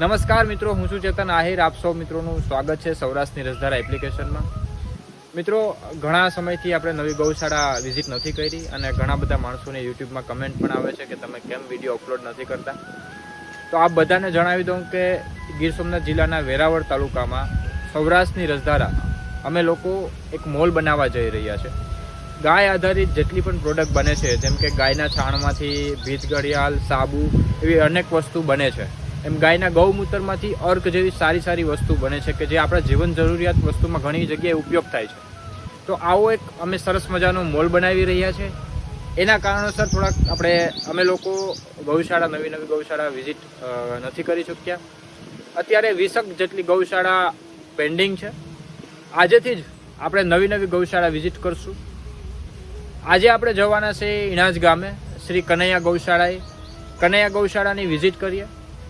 નમસ્કાર મિત્રો, હું છું ચેતન આહિર. આપ સૌ મિત્રોનું સ્વાગત છે સૌરાષ્ટ્રની રસધારા એપ્લિકેશનમાં. મિત્રો, ઘણા સમયથી આપણે નવી ગૌશાળા વિઝિટ નથી કરી અને ઘણા બધા માણસોને યુટ્યુબમાં કમેન્ટ પણ આવે છે કે તમે કેમ વીડિયો અપલોડ નથી કરતા. તો આપ બધાને જણાવી દઉં કે ગીર સોમનાથ જિલ્લાના વેરાવળ તાલુકામાં સૌરાષ્ટ્રની રસધારા અમે લોકો એક મોલ બનાવવા જઈ રહ્યા છે. ગાય આધારિત જેટલી પણ પ્રોડક્ટ બને છે, જેમ કે ગાયના છાણમાંથી ભીત ઘડિયાળ સાબુ, એવી અનેક વસ્તુ બને છે. એમ ગાયના ગૌમૂત્રમાંથી અર્ક જેવી સારી સારી વસ્તુ બને છે કે જે આપણા જીવન જરૂરિયાત વસ્તુમાં ઘણી જગ્યાએ ઉપયોગ થાય છે. તો આવો એક અમે સરસ મજાનો મોલ બનાવી રહ્યા છે. એના કારણોસર થોડાક આપણે, અમે લોકો ગૌશાળા, નવી નવી ગૌશાળા વિઝિટ નથી કરી શક્યા. અત્યારે વીસક જેટલી ગૌશાળા પેન્ડિંગ છે. આજેથી જ આપણે નવી નવી ગૌશાળા વિઝિટ કરશું. આજે આપણે જવાના છે ઇણાજ ગામે, શ્રી કનૈયા ગૌશાળાએ. કનૈયા ગૌશાળાની વિઝિટ કરીએ.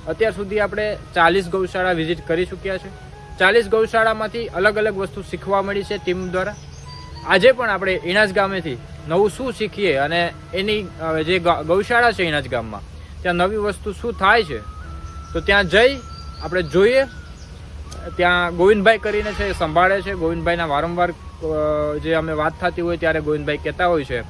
અત્યાર સુધી આપણે ચાલીસ ગૌશાળા વિઝિટ કરી ચૂક્યા છે. ચાલીસ ગૌશાળામાંથી અલગ અલગ વસ્તુ શીખવા મળી છે ટીમ દ્વારા. આજે પણ આપણે ઇણાજ ગામેથી નવું શું શીખીએ અને એની જે ગૌશાળા છે ઇણાજ ગામમાં, ત્યાં નવી વસ્તુ શું થાય છે, તો ત્યાં જઈ આપણે જોઈએ. ત્યાં ગોવિંદભાઈ કરીને છે સંભાળે છે. ગોવિંદભાઈના વારંવાર જે અમે વાત થતી હોય ત્યારે ગોવિંદભાઈ કહેતા હોય છે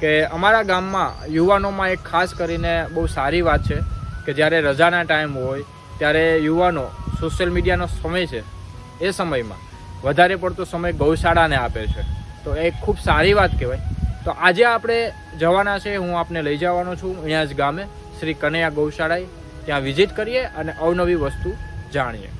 કે અમારા ગામમાં યુવાનોમાં એક ખાસ કરીને બહુ સારી વાત છે. કે જ્યારે રજાના ટાઈમ હોય, ત્યારે યુવાનો સોશિયલ મીડિયાનો સમય છે, એ સમયમાં વધારે પડતો સમય ગૌશાળાને આપે છે. તો એ ખૂબ સારી વાત કહેવાય. તો આજે આપણે જવાના છે, હું આપને લઈ જવાનો છું અહીંયા જ ગામે, શ્રી કનૈયા ગૌશાળાએ. ત્યાં વિઝિટ કરીએ અને અવનવી વસ્તુ જાણીએ.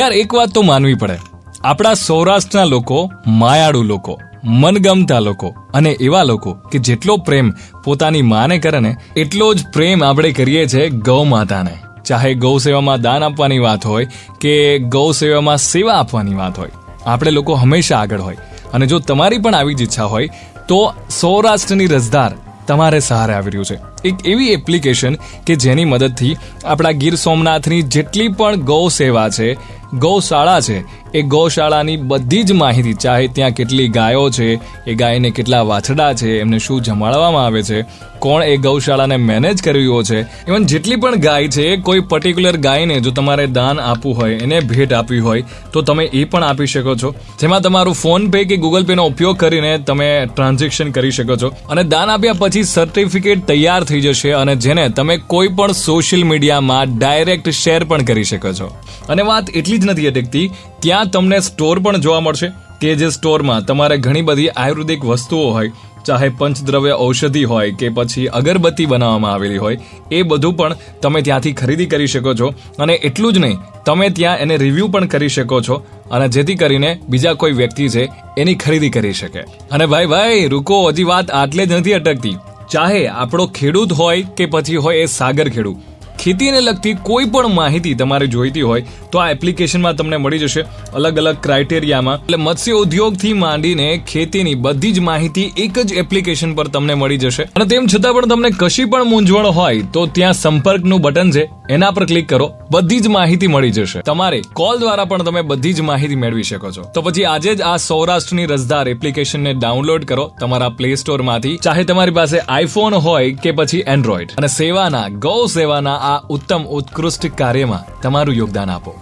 યાર, એક વાત તો માનવી પડે. આપણા સૌરાષ્ટ્રના લોકો, માયાળુ લોકો, મનગમતા લોકો અને એવા લોકો કે જેટલો પ્રેમ પોતાની માને કરે ને, એટલો જ પ્રેમ આપણે કરીએ છીએ ગૌ માતાને ચાહે ગૌ સેવામાં દાન આપવાની વાત હોય કે ગૌ સેવામાં સેવા આપવાની વાત હોય. આપણે લોકો હંમેશા આગળ હોય. અને જો તમારી પણ આવી જ ઈચ્છા હોય, તો સૌરાષ્ટ્રની રસદાર તમારે સહારે આવી રહ્યું છે. એક એવી એપ્લિકેશન કે જેની મદદથી આપણા ગીર સોમનાથની જેટલી પણ ગૌ સેવા છે ગૌશાળા છે. એ ગૌશાળાની બધી જ માહિતી, ચાહે ત્યાં કેટલી ગાયો છે, એ ગાયને કેટલા વાછડા છે, એમને શું જમાડવામાં આવે છે, કોણ એ ગૌશાળાને મેનેજ કરી છે. ઇવન જેટલી પણ ગાય છે, કોઈ પર્ટિક્યુલર ગાયને જો તમારે દાન આપવું હોય, એને ભેટ આપવી હોય, તો તમે એ પણ આપી શકો છો. જેમાં તમારું ફોન પે કે ગૂગલ પેનો ઉપયોગ કરીને તમે ટ્રાન્ઝેક્શન કરી શકો છો. અને દાન આપ્યા પછી સર્ટિફિકેટ તૈયાર થઈ જશે અને જેને તમે કોઈ પણ સોશિયલ મીડિયામાં ડાયરેક્ટ શેર પણ કરી શકો છો. અને વાત એટલી જ નથી અટકતી, ત્યાં તમને સ્ટોર પણ જોવા મળશે. કે જે સ્ટોરમાં તમારે ઘણી બધી આયુર્વેદિક વસ્તુઓ હોય, ચાહે પંચદ્રવ્ય ઔષધિ હોય કે પછી અગરબત્તી બનાવવામાં આવેલી હોય, એ બધું પણ તમે ત્યાંથી ખરીદી કરી શકો છો. અને એટલું જ નહીં, તમે ત્યાં એને રિવ્યૂ પણ કરી શકો છો. અને જેથી કરીને બીજા કોઈ વ્યક્તિ છે, એની ખરીદી કરી શકે. અને ભાઈ ભાઈ, રૂકો, હજી વાત આટલે જ નથી અટકતી. ચાહે આપણો ખેડૂત હોય કે પછી હોય એ સાગર ખેડૂત ખેતીને લગતી કોઈ પણ માહિતી તમારે જોઈતી હોય તો આ એપ્લિકેશનમાં તમને મળી જશે અલગ અલગ ક્રાઇટેરિયામાં એટલે મત્સ્ય ઉદ્યોગથી માંડીને ખેતીની બધી જ માહિતી એક જ એપ્લિકેશન પર તમને મળી જશે. અને તેમ છતાં પણ તમને કશી પણ મૂંઝવણ હોય તો ત્યાં સંપર્કનું બટન છે, એના પર ક્લિક કરો, બધી જ માહિતી મળી જશે. તમારે કોલ દ્વારા પણ તમે બધી જ માહિતી મેળવી શકો છો. તો પછી આજે જ આ સૌરાષ્ટ્રની રસદાર એપ્લિકેશનને ડાઉનલોડ કરો તમારા પ્લે સ્ટોરમાંથી ચાહે તમારી પાસે આઈફોન હોય કે પછી એન્ડ્રોઈડ અને સેવાના, ગૌ સેવાના આ ઉત્તમ ઉત્કૃષ્ટ કાર્યમાં તમારું યોગદાન આપો.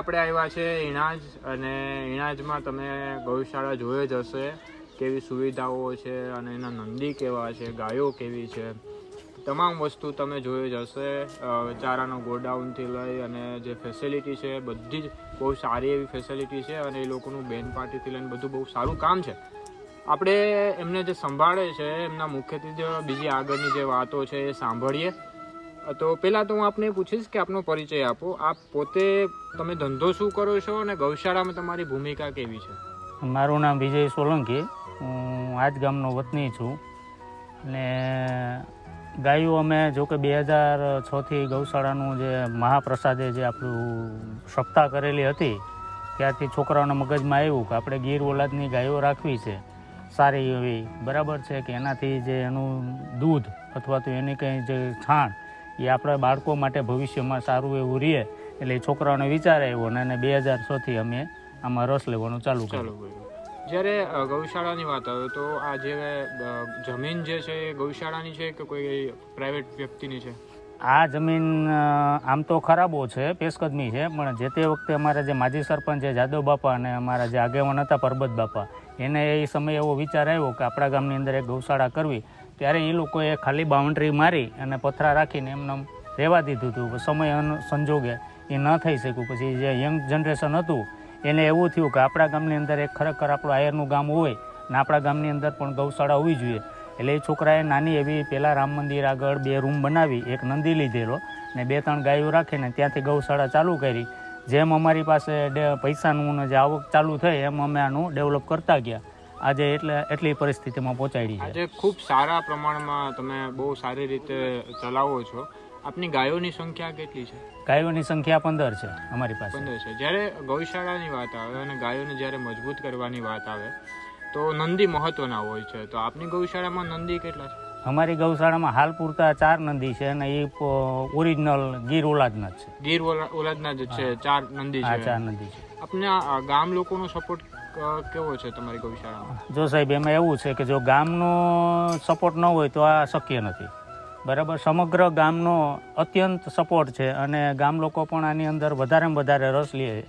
આપણે આવ્યા છે ઇણાજ અને ઇણાજમાં તમે ગૌશાળા જોઈ જ હશે કેવી સુવિધાઓ છે અને એના નંદી કેવા છે, ગાયો કેવી છે. તમામ વસ્તુ તમે જોઈ જ હશે ચારાનો ગોડાઉનથી લઈ અને જે ફેસિલિટી છે, બધી જ બહુ સારી એવી ફેસિલિટી છે અને એ લોકોનું બેન પાર્ટીથી લઈને બધું બહુ સારું કામ છે. આપણે એમને જે સંભાળે છે, એમના મુખ્યત્વે બીજી આગળની જે વાતો છે એ સાંભળીએ. તો પહેલાં તો હું આપને પૂછીશ કે આપનો પરિચય આપો. આપ પોતે તમે ધંધો શું કરો છો અને ગૌશાળામાં તમારી ભૂમિકા કેવી છે? મારું નામ વિજય સોલંકી. હું આજ ગામનો વતની છું. અને ગાયો અમે જો કે બે હજાર છથી ગૌશાળાનું જે મહાપ્રસાદે જે આપણું સપ્તાહ કરેલી હતી, ત્યારથી છોકરાઓના મગજમાં આવ્યું કે આપણે ગીર ઓલાદની ગાયો રાખવી છે. સારી એવી બરાબર છે કે એનાથી જે એનું દૂધ અથવા તો એની કંઈ જે છાણ એ આપણા બાળકો માટે ભવિષ્યમાં સારું એવું રહે એટલે એ છોકરાઓને વિચાર આવ્યો અને બે હજાર છથી અમે આમાં રસ લેવાનું ચાલુ ચાલો કર્યું. જ્યારે ગૌશાળાની વાત આવે તો આ જે જમીન જે છે એ ગૌશાળાની છે કે કોઈ પ્રાઇવેટ વ્યક્તિની છે? આ જમીન આમ તો ખરાબો છે પેશકદમી છે પણ જે તે વખતે અમારા જે માજી સરપંચ છે જાદવ બાપા અને અમારા જે આગેવાન હતા પરબત બાપા એને એ સમયે એવો વિચાર આવ્યો કે આપણા ગામની અંદર એક ગૌશાળા કરવી. ત્યારે એ લોકોએ ખાલી બાઉન્ડ્રી મારી અને પથરા રાખીને એમને રહેવા દીધું હતું. સમય સંજોગે એ ન થઈ શક્યું. પછી જે યંગ જનરેશન હતું, એને એવું થયું કે આપણા ગામની અંદર એક ખરેખર આપણું આયરનું ગામ હોય ને આપણા ગામની અંદર પણ ગૌશાળા હોવી જોઈએ. એટલે એ છોકરાએ નાની એવી પહેલાં રામ મંદિર આગળ બે રૂમ બનાવી, એક નંદી લીધેલો ને બે ત્રણ ગાયો રાખીને ત્યાંથી ગૌશાળા ચાલુ કરી. જેમ અમારી પાસે પૈસાનું જે આવક ચાલુ થઈ એમ અમે આનું ડેવલપ કરતા ગયા. આજે એટલે એટલી પરિસ્થિતિમાં પહોંચાડી છે. આજે ખૂબ સારા પ્રમાણમાં તમે બહુ સારી રીતે ચલાવો છો. આપની ગાયોની સંખ્યા કેટલી છે? ગાયોની સંખ્યા પંદર છે અમારી પાસે. પંદર છે. જ્યારે ગૌશાળાની વાત આવે અને ગાયોને જ્યારે મજબૂત કરવાની વાત આવે તો નંદી મહત્વના હોય છે. તો આપની ગૌશાળામાં નંદી કેટલા છે? અમારી ગૌશાળામાં હાલ પૂરતા ચાર નંદી છે અને એ ઓરિજિનલ ગીર ઓલાદના છે. ગીર ઓલા- ઓલાદના જ છે. ચાર નંદી છે. ચાર નંદી છે. આપને ગામ લોકોનો સપોર્ટ કેવો છે તમારી ગૌશાળામાં? જો સાહેબ એમાં એવું છે કે જો ગામનો સપોર્ટ ન હોય તો આ શક્ય નથી. બરાબર? સમગ્ર ગામનો અત્યંત સપોર્ટ છે અને ગામ લોકો પણ આની અંદર વધારેમાં વધારે રસ લે છે.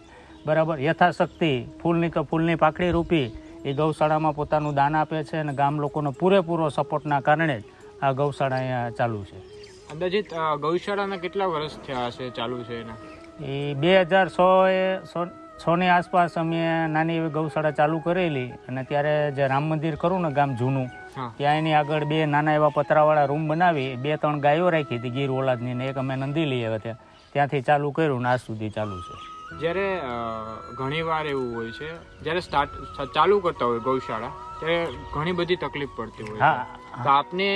બરાબર? યથાશક્તિ ફૂલની તો ફૂલની પાકડી રૂપી એ ગૌશાળામાં પોતાનું દાન આપે છે અને ગામ લોકોનો પૂરેપૂરો સપોર્ટના કારણે જ આ ગૌશાળા અહીંયા ચાલુ છે. અંદાજિત ગૌશાળાના કેટલા વર્ષ થયા હશે ચાલુ છે એના? એ બે હજાર સો એ છની આસપાસ અમે નાની એવી ગૌશાળા ચાલુ કરેલી અને ત્યારે જે રામ મંદિર કરું ને ગામ જૂનું ત્યાં એની આગળ બે નાના એવા પતરાવાળા રૂમ બનાવી બે ત્રણ ગાયો રાખી હતી ગીર ઓલાદની ને એક અમે નંદી લઈ આવ્યા ત્યાં. ત્યાંથી ચાલુ કર્યું ને આજ સુધી ચાલુ છે. જ્યારે ઘણી વાર એવું હોય છે જ્યારે સ્ટાર્ટ ચાલુ કરતા હોય ગૌશાળા ત્યારે ઘણી બધી તકલીફ પડતી હોય હા તો આપને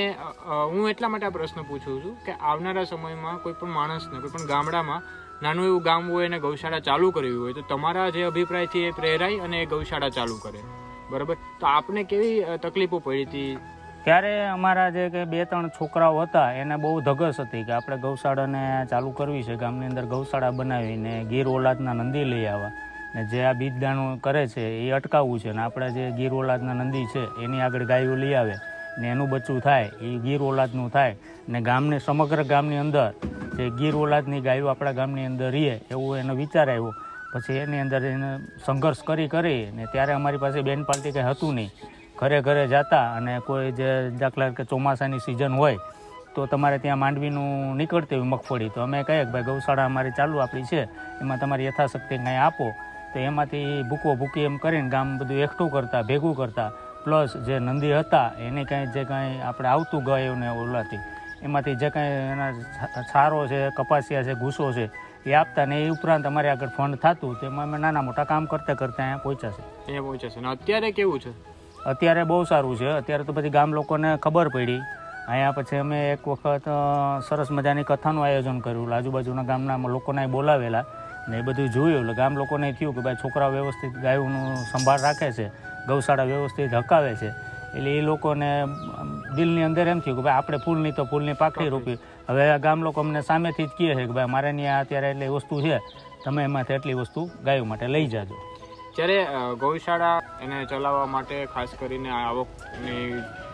હું એટલા માટે આ પ્રશ્ન પૂછું છું કે આવનારા સમયમાં કોઈ પણ માણસને કોઈ પણ ગામડામાં નાનું એવું ગામ હોય અને ગૌશાળા ચાલુ કરવી હોય, તો તમારા જે અભિપ્રાયથી એ પ્રેરાય અને એ ગૌશાળા ચાલુ કરે. બરાબર? તો આપને કેવી તકલીફો પડી હતી? ત્યારે અમારા જે કે બે ત્રણ છોકરાઓ હતા, એને બહુ ધગસ હતી કે આપણે ગૌશાળાને ચાલુ કરવી છે, ગામની અંદર ગૌશાળા બનાવીને ગીર ઓલાદના નંદી લઈ આવવા. ને જે આ બીજદાણું કરે છે, એ અટકાવવું છે, ને આપણે જે ગીર ઓલાદના નંદી છે, એની આગળ ગાયો લઈ આવે. ને એનું બચ્ચું થાય, એ ગીર ઓલાદનું થાય, ને ગામને, સમગ્ર ગામની અંદર જે ગીર ઓલાદની ગાયો આપણા ગામની અંદર રહે એવું એનો વિચાર આવ્યો. પછી એની અંદર એને સંઘર્ષ કરી કરી ને ત્યારે અમારી પાસે બેન પાર્ટી કંઈ હતું નહીં. ઘરે ઘરે જતા અને કોઈ જે દાખલા કે ચોમાસાની સિઝન હોય, તો તમારે ત્યાં માંડવીનું નીકળતી હોય મગફળી. તો અમે કહીએ કે ભાઈ, ગૌશાળા અમારી ચાલુ આપણી છે, એમાં તમારી યથાશક્તિ કંઈ આપો. તો એમાંથી ભૂકો ભૂકી એમ કરીને ગામ બધું એકઠું કરતા, ભેગું કરતા. પ્લસ જે નંદી હતા એને કાંઈ જે કાંઈ આપણે આવતું ગાયોને ઓલાથી એમાંથી જે કાંઈ એના છારો છે કપાસિયા છે ગુસ્સો છે એ આપતા ને એ ઉપરાંત અમારે આગળ ફંડ થતું તેમાં અમે નાના મોટા કામ કરતા કરતા અહીંયા પહોંચ્યા છે. અહીંયા પહોંચ્યા છે. અત્યારે કેવું છે? અત્યારે બહુ સારું છે. અત્યારે તો પછી ગામ લોકોને ખબર પડી. અહીંયા પછી અમે એક વખત સરસ મજાની કથાનું આયોજન કર્યું. આજુબાજુના ગામના લોકોને બોલાવેલા ને એ બધું જોયું. એટલે ગામ લોકોને થયું કે ભાઈ છોકરા વ્યવસ્થિત ગાયોનું સંભાળ રાખે છે. ગૌશાળા વ્યવસ્થિત હકાવે છે. એટલે એ લોકોને દિલની અંદર એમ થયું કે ભાઈ આપણે ફૂલની તો ફૂલની પાકડી રોપી. હવે ગામ લોકો અમને સામેથી જ કહે છે કે ભાઈ મારે ત્યાં અત્યારે એટલી વસ્તુ છે. તમે એમાંથી એટલી વસ્તુ ગાયો માટે લઈ જાજો. જ્યારે ગૌશાળા એને ચલાવવા માટે ખાસ કરીને આવકની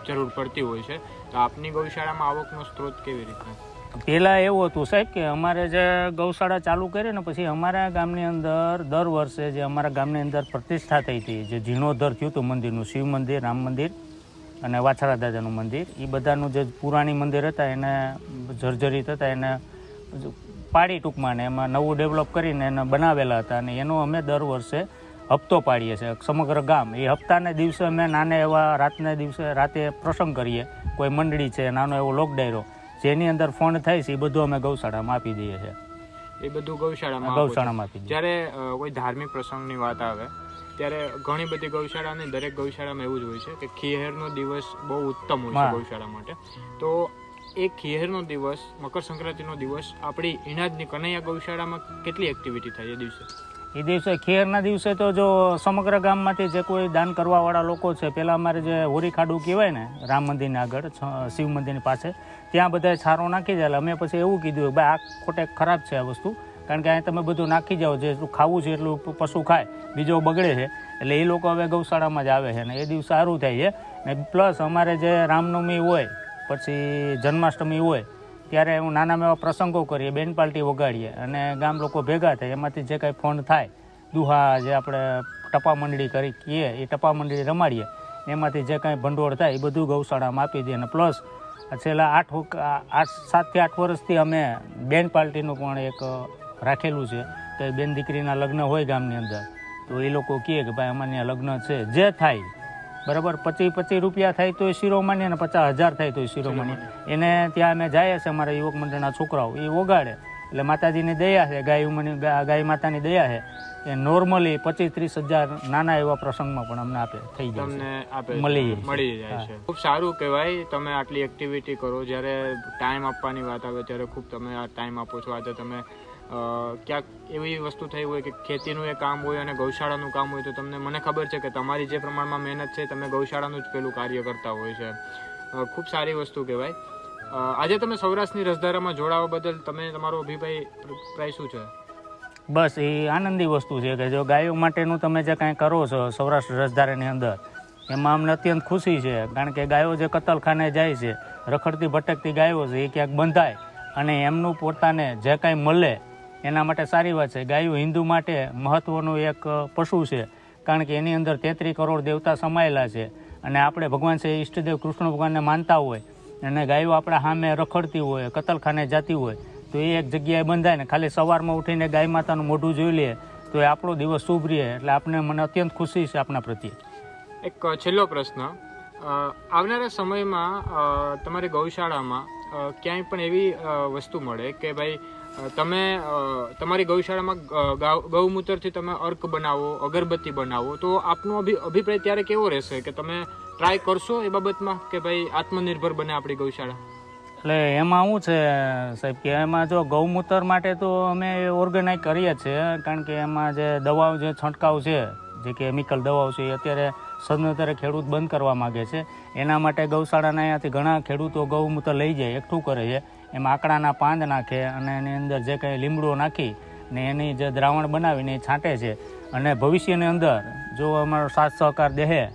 જરૂર પડતી હોય છે, તો આપની ગૌશાળામાં આવકનો સ્ત્રોત કેવી રીતનો પહેલાં એવું હતું સાહેબ કે અમારે જે ગૌશાળા ચાલુ કરી ને પછી અમારા ગામની અંદર દર વર્ષે જે અમારા ગામની અંદર પ્રતિષ્ઠા થઈ હતી, જે જીર્ણોદ્ધર થયું હતું મંદિરનું, શિવ મંદિર, રામ મંદિર અને વાછરા દાદાનું મંદિર એ બધાનું જે પુરાણી મંદિર હતા એને જર્જરિત હતા, એને પાડી ટૂંકમાં ને એમાં નવું ડેવલપ કરીને એને બનાવેલા હતા અને એનો અમે દર વર્ષે હપ્તો પાડીએ છીએ, સમગ્ર ગામ. એ હપ્તાને દિવસે અમે નાને એવા રાતને દિવસે રાતે પ્રસંગ કરીએ, કોઈ મંડળી છે, નાનો એવો લોક ડાયરો જેની અંદર ફંડ થાય છે એ બધું અમે ગૌશાળામાં આપી દઈએ છીએ. એ બધું ગૌશાળામાં ગૌશાળામાં આપી જ્યારે કોઈ ધાર્મિક પ્રસંગની વાત આવે ત્યારે ઘણી બધી ગૌશાળા અને દરેક ગૌશાળામાં એવું જ હોય છે કે ખીહેરનો દિવસ બહુ ઉત્તમ હોય છે ગૌશાળા માટે. તો એ ખીહેરનો દિવસ મકર સંક્રાંતિનો દિવસ આપણી ઇનાજની કનૈયા ગૌશાળામાં કેટલી એક્ટિવિટી થાય એ દિવસે? એ દિવસે ખેરના દિવસે તો જો સમગ્ર ગામમાંથી જે કોઈ દાન કરવાવાળા લોકો છે પહેલાં અમારે જે હોરી ખાડું કહેવાય ને, રામ મંદિરની આગળ શિવ મંદિરની પાસે, ત્યાં બધાએ છારો નાખી જાય અમે પછી એવું કીધું કે, ભાઈ, આ ખોટે ખરાબ છે આ વસ્તુ. કારણ કે અહીં તમે બધું નાખી જાઓ જેટલું ખાવું છે, એટલું પશુ ખાય, બીજો બગડે છે. એટલે એ લોકો હવે ગૌશાળામાં જ આવે છે અને એ દિવસ સારું થાય છે. ને પ્લસ અમારે જે રામનવમી હોય, પછી જન્માષ્ટમી હોય ત્યારે હું નાના એવા પ્રસંગો કરીએ, બેન પાર્ટી વગાડીએ અને ગામ લોકો ભેગા થાય, એમાંથી જે કાંઈ ફોન થાય, દુહા જે આપણે ટપા મંડળી કરી કહીએ, એ ટપા મંડળી રમાડીએ, એમાંથી જે કાંઈ ભંડોળ થાય, એ બધું ગૌશાળામાં આપી દઈએ અને પ્લસ છેલ્લા આઠ આઠ સાતથી આઠ વર્ષથી અમે બેન પાર્ટીનું પણ એક રાખેલું છે કે બેન દીકરીના લગ્ન હોય ગામની અંદર, તો એ લોકો કહે કે ભાઈ અમારે લગ્ન છે, જે થાય બરાબર? પચીસ પચીસ રૂપિયા થાય તો શિરોમણી અને પચાસ હજાર થાય તો શિરોમણી. એને ત્યાં અમે જઈએ છીએ અમારા યુવક મંડળના છોકરાઓ. એ ઓગાડે એટલે માતાજીની દયા છે ગાય ઉમની ગા- ગાય માતાની દયા છે. એ નોર્મલી પચીસ ત્રીસ હજાર નાના એવા પ્રસંગમાં પણ અમને આપે થઈ જાય તમને આપે મળી મળી જાય છે. ખૂબ સારું કહેવાય તમે આટલી એક્ટિવિટી કરો. જ્યારે ટાઈમ આપવાની વાત આવે ત્યારે ખૂબ તમે આ ટાઈમ આપો છો. આજે તમે ક્યાંક એવી વસ્તુ થઈ હોય કે ખેતીનું એ કામ હોય અને ગૌશાળાનું કામ હોય તો તમને મને ખબર છે કે તમારી જે પ્રમાણમાં મહેનત છે, તમે ગૌશાળાનું જ પેલું કાર્ય કરતા હોય છે. ખૂબ સારી વસ્તુ કહેવાય. આજે તમે સૌરાષ્ટ્રની રસધારામાં જોડાવા બદલ તમે, તમારો અભિપ્રાય પ્રાય શું છે? બસ, એ આનંદી વસ્તુ છે કે જો ગાયો માટેનું તમે જે કાંઈ કરો છો સૌરાષ્ટ્ર રસધારાની અંદર, એમાં અમને અત્યંત ખુશી છે. કારણ કે ગાયો જે કતલખાને જાય છે, રખડતી ભટકતી ગાયો છે, એ ક્યાંક બંધાય અને એમનું પોતાને જે કાંઈ મળે એના માટે સારી વાત છે. ગાયો હિન્દુ માટે મહત્વનું એક પશુ છે. કારણ કે એની અંદર તેત્રી કરોડ દેવતા સમાયેલા છે. અને આપણે ભગવાન છે ઈષ્ટદેવ કૃષ્ણ ભગવાનને માનતા હોય અને ગાયો આપણા સામે રખડતી હોય, કતલખાને જતી હોય, તો એ એક જગ્યાએ બંધાય ને ખાલી સવારમાં ઉઠીને ગાય માતાનું મોઢું જોઈ લઈએ તો એ આપણો દિવસ શુભ રહે. એટલે આપણે મને અત્યંત ખુશી છે આપણા પ્રત્યે. એક છેલ્લો પ્રશ્ન. આવનારા સમયમાં તમારી ગૌશાળામાં ક્યાંય પણ એવી વસ્તુ મળે કે ભાઈ તમે તમારી ગૌશાળામાં ગૌમૂત્રથી તમે અર્ક બનાવો, અગરબત્તી બનાવો, તો આપનો અભિ, અભિપ્રાય ત્યારે કેવો રહેશે? કે તમે ટ્રાય કરશો એ બાબતમાં? કે ભાઈ આત્મનિર્ભર બને આપણી ગૌશાળા? એટલે એમાં શું છે, સાહેબ, કે એમાં જો ગૌમૂત્ર માટે તો અમે ઓર્ગેનાઇઝ કરીએ છીએ, કારણ કે એમાં જે દવાઓ જે છંટકાવ છે, જે કેમિકલ દવાઓ છે, એ અત્યારે સદનતરે ખેડૂત બંધ કરવા માગે છે. એના માટે ગૌશાળાના અહીંયાથી ઘણા ખેડૂતો ગૌમૂત્ર લઈ જાય, એકઠું કરે છે. એમાં આકડાના પાંદ નાખે અને એની અંદર જે કંઈ લીમડો નાખી ને એની જે દ્રાવણ બનાવીને એ છાંટે છે. અને ભવિષ્યની અંદર જો અમારો સાથ સહકાર દેહે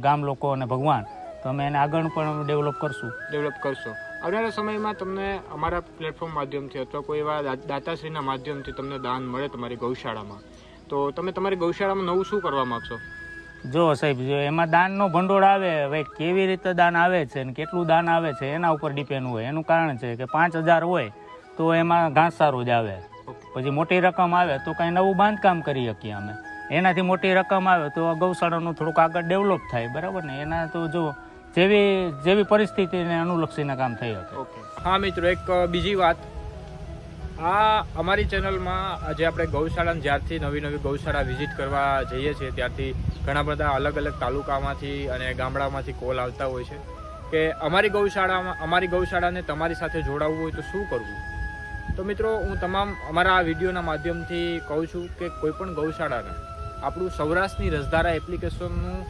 ગામ લોકો અને ભગવાન, તો અમે એને આગળ પણ ડેવલપ કરશું. ડેવલપ કરશો. આવનારા સમયમાં તમને અમારા પ્લેટફોર્મ માધ્યમથી અથવા કોઈ એવા દાતાશ્રીના માધ્યમથી તમને દાન મળે તમારી ગૌશાળામાં. તો તમે તમારી ગૌશાળામાં નવું શું કરવા માંગશો? જો સાહેબ જો એમાં દાનનો ભંડોળ આવે હવે કેવી રીતે દાન આવે છે ને કેટલું દાન આવે છે એના ઉપર ડિપેન્ડ હોય. એનું કારણ છે કે પાંચ હજાર હોય તો એમાં ઘાસ સારું જ આવે. પછી મોટી રકમ આવે તો કાંઈ નવું બાંધકામ કરી શકીએ અમે. એનાથી મોટી રકમ આવે તો ગૌશાળાનું થોડુંક આગળ ડેવલપ થાય બરાબર ને? એના તો જો જેવી જેવી પરિસ્થિતિને અનુલક્ષીને કામ થઈ શકે. હા મિત્રો એક બીજી વાત. આ અમારી ચેનલમાં આજે આપણે ગૌશાળાને જ્યારથી નવી નવી ગૌશાળા વિઝિટ કરવા જઈએ છીએ, ત્યારથી ઘણા બધા અલગ અલગ તાલુકામાંથી અને ગામડામાંથી કોલ આવતા હોય છે કે અમારી ગૌશાળામાં, અમારી ગૌશાળાને તમારી સાથે જોડાવવું હોય તો શું કરવું? તો મિત્રો, હું તમામ અમારા આ વિડીયોના માધ્યમથી કહું છું કે કોઈપણ ગૌશાળાને, આપણું સૌરાષ્ટ્રની રસધારા એપ્લિકેશનનું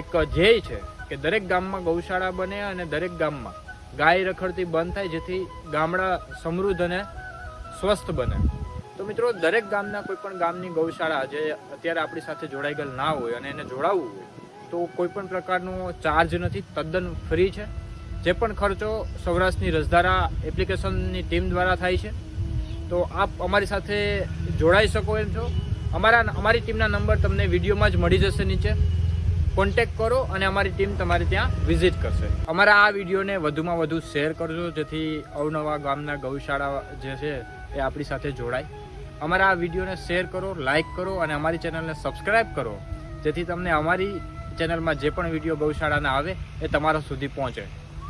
એક ધ્યેય છે કે દરેક ગામમાં ગૌશાળા બને અને દરેક ગામમાં ગાય રખડતી બંધ થાય, જેથી ગામડા સમૃદ્ધ અને સ્વસ્થ બને. તો મિત્રો, દરેક ગામના કોઈ પણ ગામની ગૌશાળા જે અત્યારે આપણી સાથે જોડાઈ ગયેલ ના હોય અને એને જોડાવવું હોય, તો કોઈ પણ પ્રકારનો ચાર્જ નથી, તદ્દન ફ્રી છે. જે પણ ખર્ચો સૌરાષ્ટ્રની રસધારા એપ્લિકેશનની ટીમ દ્વારા થાય છે. તો આપ અમારી સાથે જોડાઈ શકો એમ છો. અમારા, અમારી ટીમના નંબર તમને વિડીયોમાં જ મળી જશે નીચે. કોન્ટેક્ટ કરો અને અમારી ટીમ તમારે ત્યાં વિઝિટ કરશે. અમારા આ વિડીયોને વધુમાં વધુ શેર કરજો, જેથી અવનવા ગામના ગૌશાળા જે છે એ આપણી સાથે જોડાય. અમારા આ વિડીયોને શેર કરો લાઇક કરો અને અમારી ચેનલને સબસ્ક્રાઇબ કરો, જેથી તમને અમારી ચેનલમાં જે પણ વીડિયો ગૌશાળાના આવે એ તમારા સુધી પહોંચે.